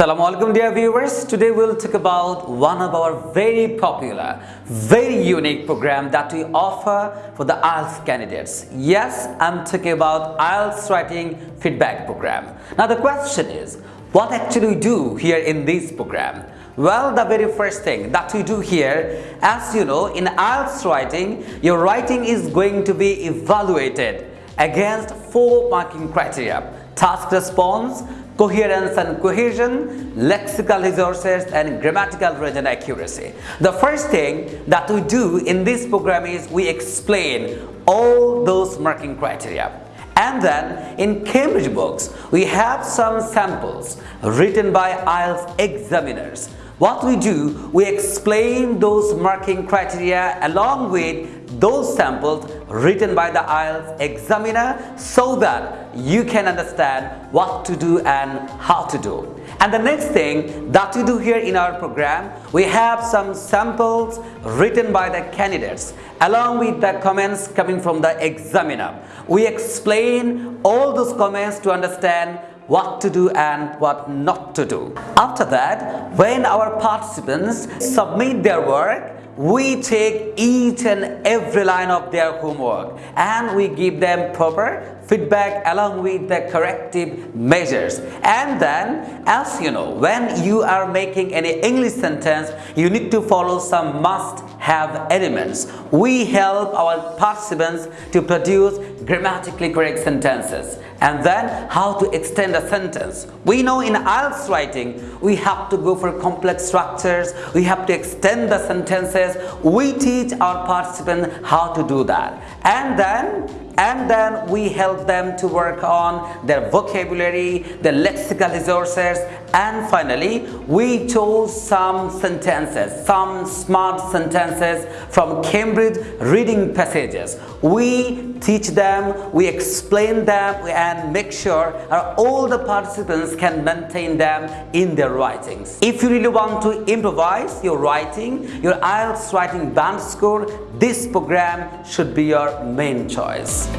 Assalamu alaikum dear viewers. Today we'll talk about one of our very popular, very unique program that we offer for the IELTS candidates. Yes, I'm talking about IELTS writing feedback program. Now the question is, what actually we do here in this program? Well, the very first thing that we do here, as you know, in IELTS writing, your writing is going to be evaluated against four marking criteria. Task response, coherence and cohesion, lexical resources and grammatical range accuracy. The first thing that we do in this program is we explain all those marking criteria. And then in Cambridge books, we have some samples written by IELTS examiners. What we do, we explain those marking criteria along with those samples written by the IELTS examiner so that you can understand what to do and how to do. And the next thing that we do here in our program, we have some samples written by the candidates along with the comments coming from the examiner. We explain all those comments to understand what to do and what not to do. After that, when our participants submit their work, we take each and every line of their homework and we give them proper feedback along with the corrective measures and then as you know when you are making any English sentence you need to follow some must have elements we help our participants to produce grammatically correct sentences and then how to extend a sentence. We know in IELTS writing, we have to go for complex structures, we have to extend the sentences. We teach our participants how to do that. And then and then we help them to work on their vocabulary, their lexical resources and finally we chose some sentences, some smart sentences from Cambridge reading passages. We teach them, we explain them and make sure all the participants can maintain them in their writings. If you really want to improvise your writing, your IELTS writing band score, this program should be your main choice.